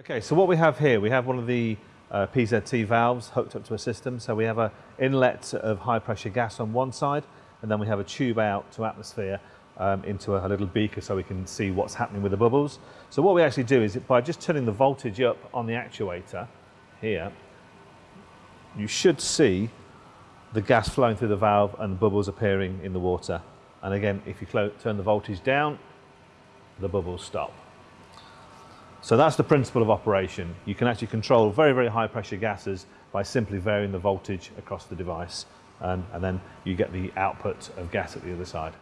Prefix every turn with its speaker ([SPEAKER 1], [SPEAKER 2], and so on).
[SPEAKER 1] Okay, so what we have here, we have one of the uh, PZT valves hooked up to a system. So we have an inlet of high pressure gas on one side, and then we have a tube out to atmosphere um, into a, a, little beaker so we can see what's happening with the bubbles. So what we actually do is by just turning the voltage up on the actuator here, you should see the gas flowing through the valve and the bubbles appearing in the water. And again, if you turn the voltage down, the bubbles stop. So that's the principle of operation. You can actually control very, very high pressure gases by simply varying the voltage across the device and, and then you get the output of gas at the other side.